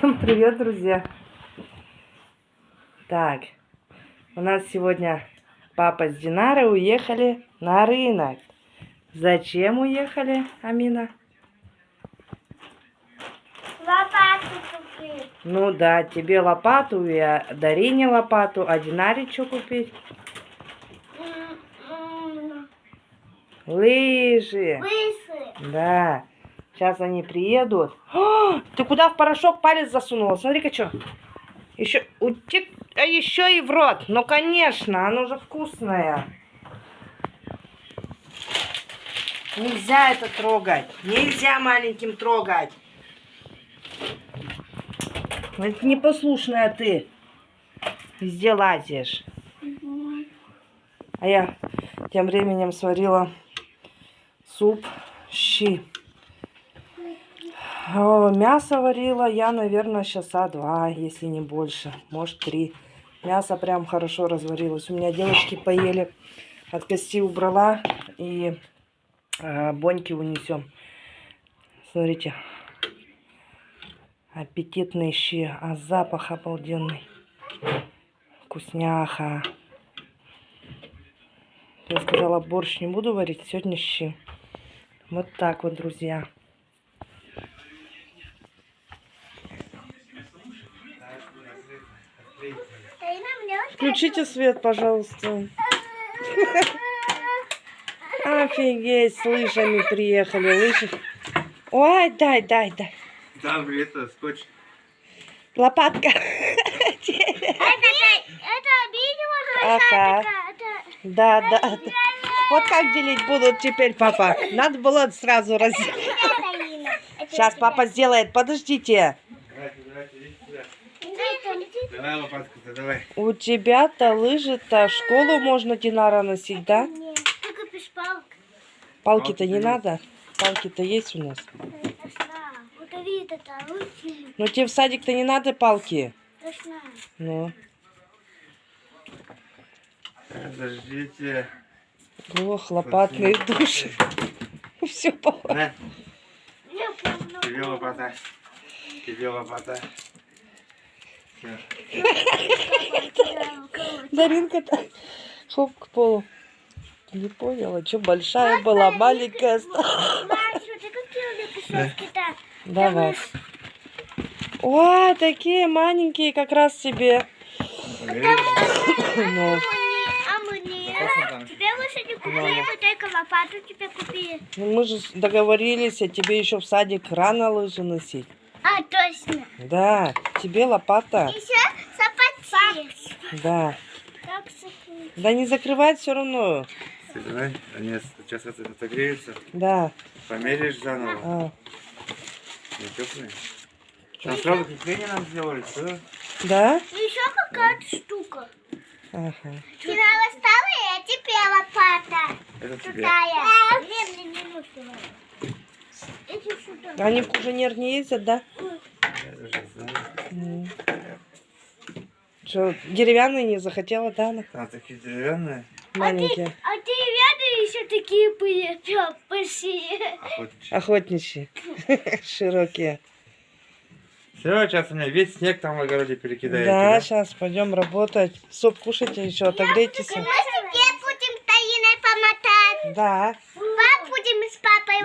Всем привет, друзья! Так, у нас сегодня папа с Динарой уехали на рынок. Зачем уехали, Амина? Лопату купить. Ну да, тебе лопату и а, Дарине лопату, а Динаре что купить? Лыжи. Лысы. Да. Сейчас они приедут. О, ты куда в порошок палец засунула? Смотри-ка, что. Еще, утек... а еще и в рот. Ну, конечно, оно же вкусное. Нельзя это трогать. Нельзя маленьким трогать. Это непослушная ты. Везде лазишь. А я тем временем сварила суп щи. О, мясо варила я, наверное, часа два, если не больше, может три. Мясо прям хорошо разварилось. У меня девочки поели, от кости убрала и э, боньки унесем. Смотрите, аппетитные щи, а запах обалденный. Вкусняха. Я сказала, борщ не буду варить, сегодня щи. Вот так вот, друзья. Включите свет, пожалуйста. Офигеть, с лыжами приехали. Лыжи. Ой, дай, дай, дай. Там это скотч. Лопатка. Это, это видео Ага. Да, да. Вот как делить будут теперь, папа? Надо было сразу раз... Сейчас папа сделает. Подождите. Давай лопатку-то, давай. У тебя-то лыжи-то в школу можно Динара носить, да? Нет, ты купишь палку. Палки-то не надо. Палки-то есть у нас. Лучше. Но тебе в садик-то не надо палки. Ну. Подождите. Ох, лопатные души. Все помню. тебе лопата. Тебе лопата. Всё. Даринка-то хоп к полу. Не поняла, что большая была, маленькая стала. Давай. О, такие маленькие как раз тебе. Ну, А? Вкусно там? Тебе лучше не купили, мы только лопату тебе купили. ну мы же договорились, а тебе еще в садик рано лыжи носить. А, точно. Да, тебе лопата. Еще сапати. Да. Да не закрывать все равно. Давай, они сейчас отогреются. Да. Померяешь заново. А, Не теплые. Там сразу крепление нам сделали, что? да? Еще какая-то штука. Ага. Ты стала, я тебе лопата. Это тебе. Какая? Нет, мне не нужно. Они в куженер не ездят, да? Я даже знаю. Что, деревянные не захотела, да? она? Там такие деревянные. Маленькие. А ты рядом еще такие были, прям большие. Охотничьи. Охотничьи. Широкие. Все, сейчас у меня весь снег там в огороде перекидаете. Да, сейчас пойдем работать. Суп кушайте еще, отогрейтесь. Мы тебе будем таиной помотать. Да,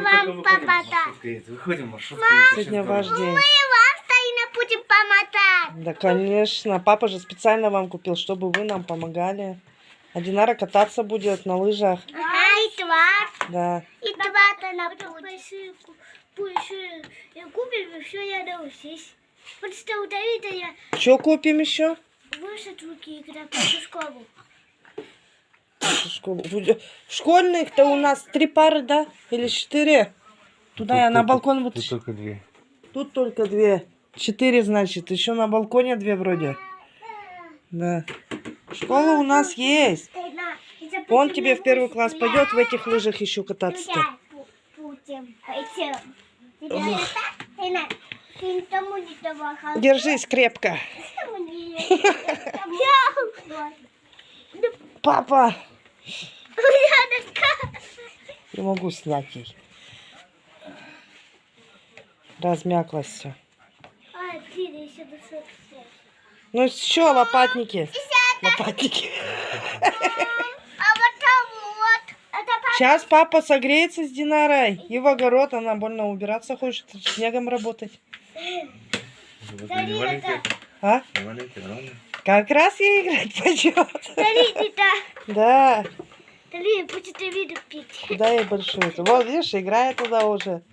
с папой вам помотать. Выходим, маршрутка. сегодня ваш день. Мы вам таиной будем помотать. Да, конечно. Папа же специально вам купил, чтобы вы нам помогали. А Динара кататься будет на лыжах. Ага, и два. Да. И два-то на купим, все, я научусь. Потому что у Давида я Что купим еще? выше руки, когда пойду в школу. Школу. Школьных-то у нас три пары, да? Или четыре? Туда я на балкон вот. Тут только две. Тут только две. Четыре, значит. Еще на балконе две вроде. Да. Школа у нас есть. Он тебе в первый класс пойдет в этих лыжах еще кататься-то. Держись крепко. Папа! Не могу снять ей. Размяклась все. Ай, один, еще до 45. Ну что, лопатники? Лопатники. Сейчас папа согреется с Динарой. И в огород она больно убираться хочет, снегом работать. А? Как раз ей играть пойдет. Смотрите, да. Да. Дарина, будет виду пить. Куда ей большую? Вот, видишь, играет туда уже.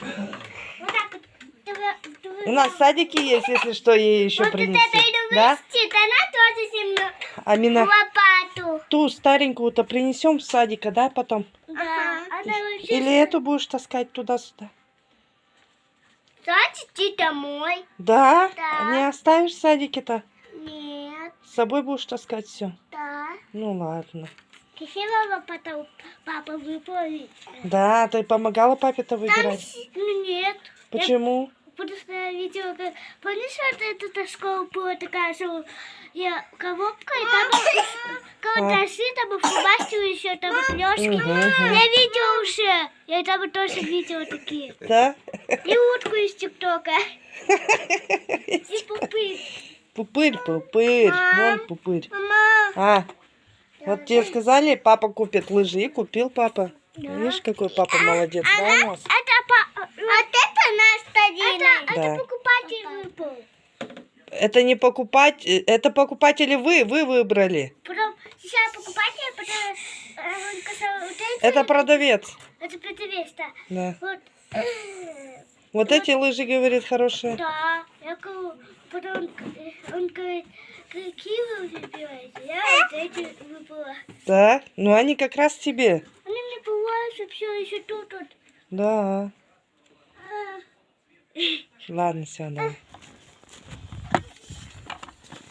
Вот так вот. У нас садики есть, если что, ей еще Вот это принести. иду Да? вместе, она тоже мной. Амина, Лопату. ту старенькую-то принесем с садика, да, потом? Да. Вообще... Или эту будешь таскать туда-сюда? Ты домой. Да? Да. Не оставишь в садике-то? Нет. С собой будешь таскать все? Да. Ну ладно. Красивого потом папа выполнит. Да, ты помогала папе-то выбирать? Ну нет. Почему? Просто я видела, как... Помнишь, вот эта та школа была такая, что я коробка, и там карандаши, там и фломастеры еще, там и клёшки. Мгм, мгм. Я видела уже. Я там тоже видела такие. Да? И утку из ТикТока. И пупы. Пупырь, пупырь. Мам. Вон пупырь. Мама. А, вот тебе сказали, папа купит лыжи, и купил папа. Видишь, какой папа молодец, да, у нас? Это по... Вот это наш стадийный. Это, Да. это покупатель выпал. Это не покупать, э, это покупатели вы, вы выбрали. Потом сейчас покупатель, потом э, он сказал, вот эти... Это продавец. Это продавец, да. Да. Вот. Вот эти лыжи, говорит, хорошие. Да. Я говорю, потом он, э, он говорит, какие вы выбираете? Я вот эти выбрала. Да? Ну они как раз тебе. Они мне бывают, все еще тут вот. Да. А, Ладно, все, давай.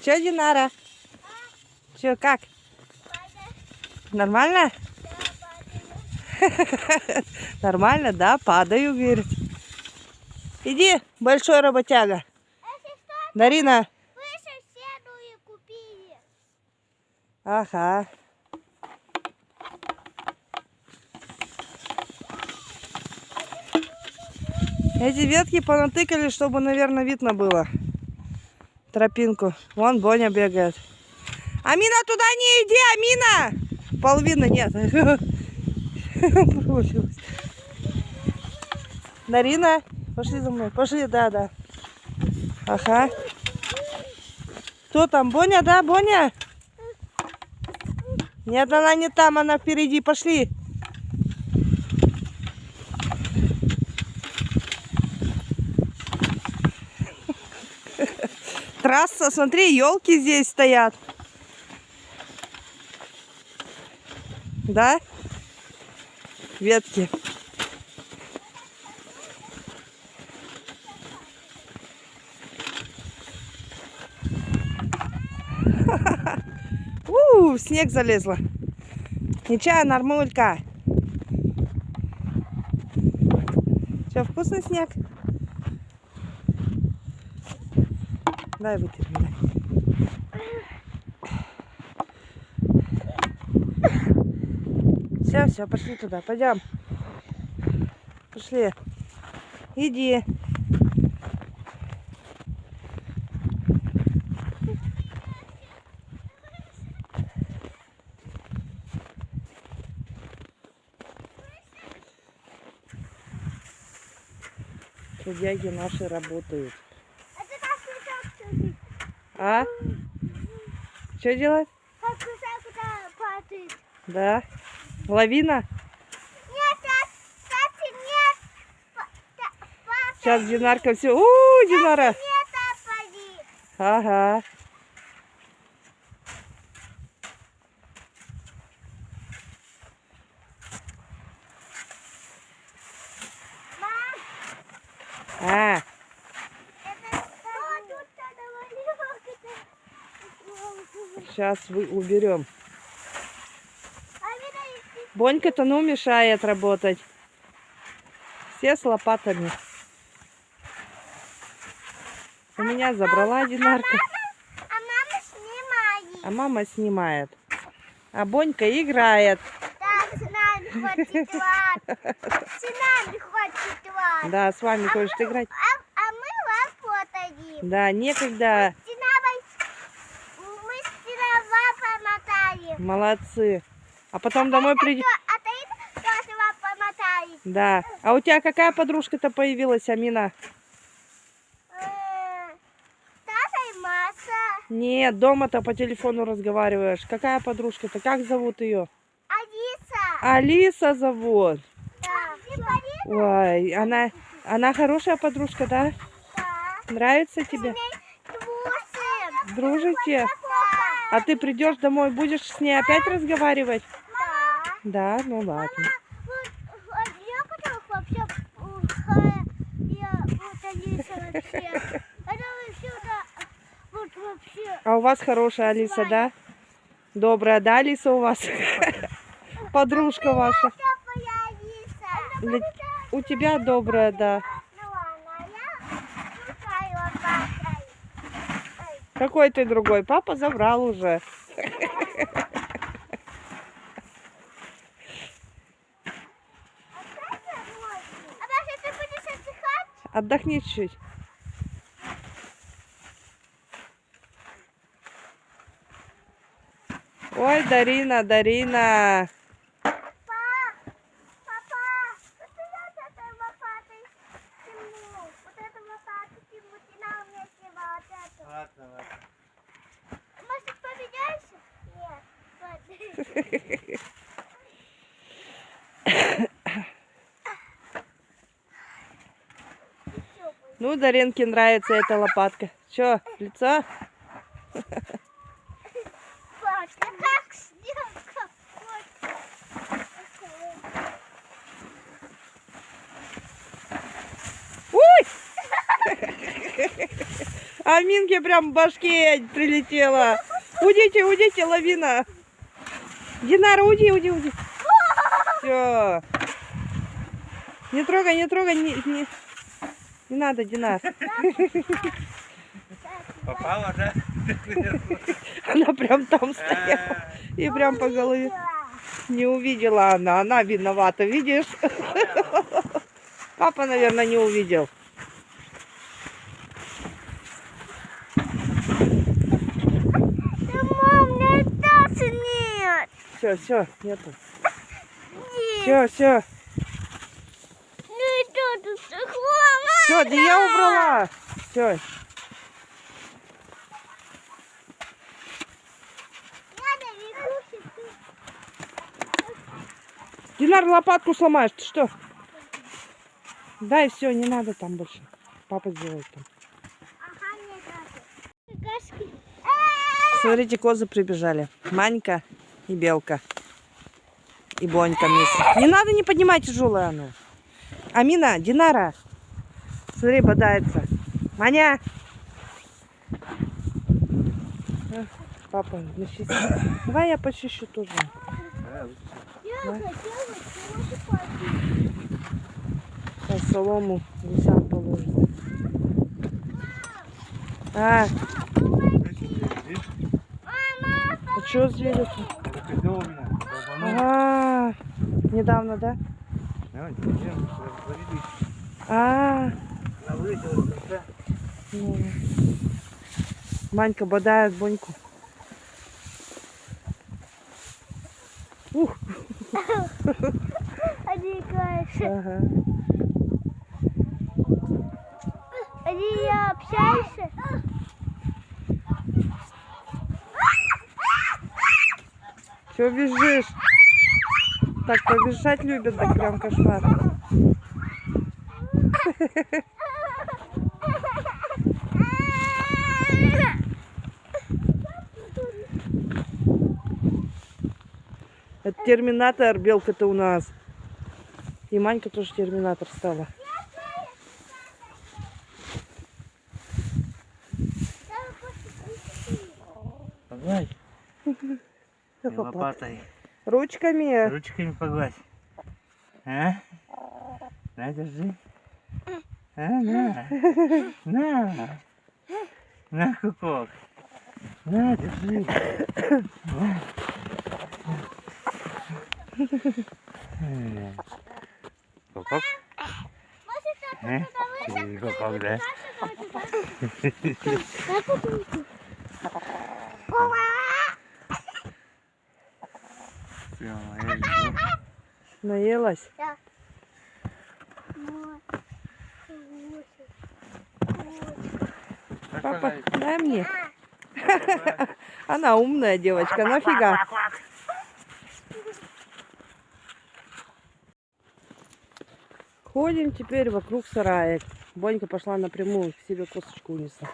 Че, Динара? Че, как? Нормально? Нормально, да? Падаю, говорит. Иди, большой работяга. Дарина. вы и купили. Ага. Эти ветки понатыкали, чтобы, наверное, видно было тропинку. Вон Боня бегает. Амина, туда не иди, Амина! Половины нет. Провалилась. Дарина, пошли за мной. Пошли, да, да. Ага. Кто там? Боня, да, Боня? Нет, она не там, она впереди. Пошли. Трасса, смотри, елки здесь стоят. Да? Ветки. В снег залезла. Ничего, нормулька. Что, вкусный снег? Дай вытерем, дай. Все, все, пошли туда, пойдем. Пошли. Иди. Трудяги наши работают. А? Что делать? Да. Лавина? Сейчас Динарка все. У, Динара. Ага. Мам, А, это что тут навалилось? Сейчас вы уберем. А Бонька-то ну мешает работать. Все с лопатами. У меня забрала Динарка, А мама снимает. а мама снимает. А Бонька играет. Да, с нами хочет. С нами хочет лад. Да, с вами хочет играть. А, а мы работаем. Да, некогда. Мы Молодцы. А потом домой. А вам помотали. Да. А у тебя какая подружка-то появилась, Амина? Э. Нет, дома-то по телефону разговариваешь. Какая подружка-то? Как зовут ее? Алиса. Алиса зовут. Да. Ой, она, она хорошая подружка, да? Да. Нравится тебе? Дружите? А ты придешь домой, будешь с ней опять разговаривать? Да. Да, ну ладно. Вообще. А у вас хорошая Алиса, да? Добрая, да, Алиса у вас? Подружка ваша. У тебя добрая, да. Ну ладно, а я шукаю лопатой. Ой, Какой ты другой? Папа забрал уже. Отдохни чуть. Ой, Дарина, Дарина. Папа, папа, вот я с этой лопатой сниму. Вот эту лопату сниму, ты на мне снимала вот эту. Ладно, ладно. Может, поменяйся? Нет. Вот. Ну, Даринке нравится эта лопатка. Че, лицо? Ой! А Минке прям в башке прилетела. Удите, удите, лавина. Динара, уйди, уйди, уйди. Все. Не трогай, не трогай, не, не, не надо, Динар. Попала, да? Она прям там стояла и прям по голове. Не увидела она, она виновата, видишь? Папа, наверное, не увидел. Да, мам, мне тоже нет. Все, все, нету. Нет. Все, все. Ну и что тут? Все, да я убрала. Все. Динар, лопатку сломаешь, ты что? Дай, все, не надо там больше. Папа сделает там. Ага. Смотрите, козы прибежали. Манька и Белка. И Бонька вместе. Не надо, не поднимай тяжелое оно. Амина, Динара. Смотри, бодается. Маня. Папа, защити. Давай я почищу тоже. Да. солому гусям положит. А, а что звери Ага, недавно, да? А, ну. Манька бодает Боньку. Ух, ага. Они я общаешься? Че бежишь? Так побежать любят, так прям кошмар. Это терминатор, белка-то у нас. И Манька тоже терминатор стала. Погладь. Как лопата. Лопатой. Ручками. Ручками погладь. А? На, держи. А, на. На. На, кукок. На, держи. На. Кукок. Может, Э? Тихо, когда? Всё, я иду. Наелась? Так, Папа, дай мне. Она умная девочка, нафига? Ходим теперь вокруг сарая. Бонька пошла напрямую, к себе косточку унесла.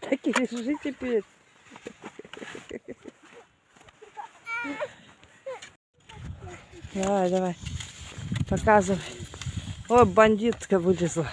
Так и лежи теперь. Давай, давай. Показывай. О, бандитка вылезла.